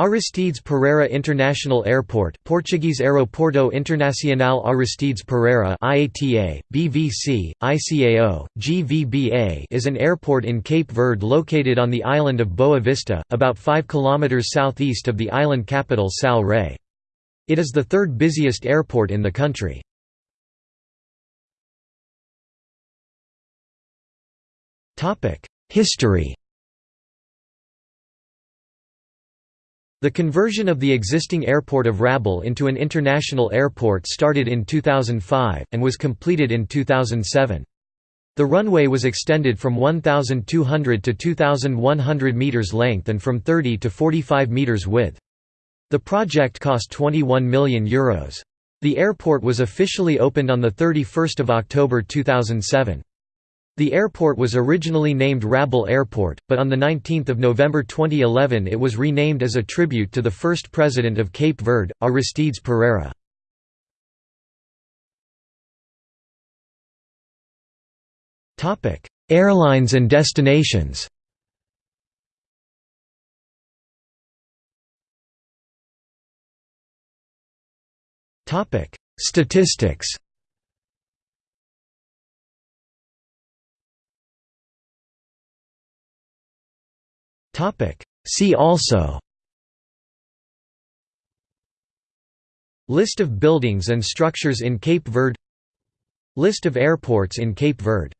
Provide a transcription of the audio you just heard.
Aristides Pereira International Airport Portuguese Aeroporto Internacional Aristides Pereira IATA, BVC, ICAO, GVBA is an airport in Cape Verde located on the island of Boa Vista, about 5 km southeast of the island capital Sal Rei. It is the third busiest airport in the country. History The conversion of the existing airport of Rabil into an international airport started in 2005, and was completed in 2007. The runway was extended from 1,200 to 2,100 metres length and from 30 to 45 metres width. The project cost €21 million. Euros. The airport was officially opened on 31 October 2007. The airport was originally named Rabil Airport, but on 19 November 2011 it was renamed as a tribute to the first president of Cape Verde, Aristides Pereira. Airlines and destinations Statistics See also. List of buildings and structures in Cape Verde. List of airports in Cape Verde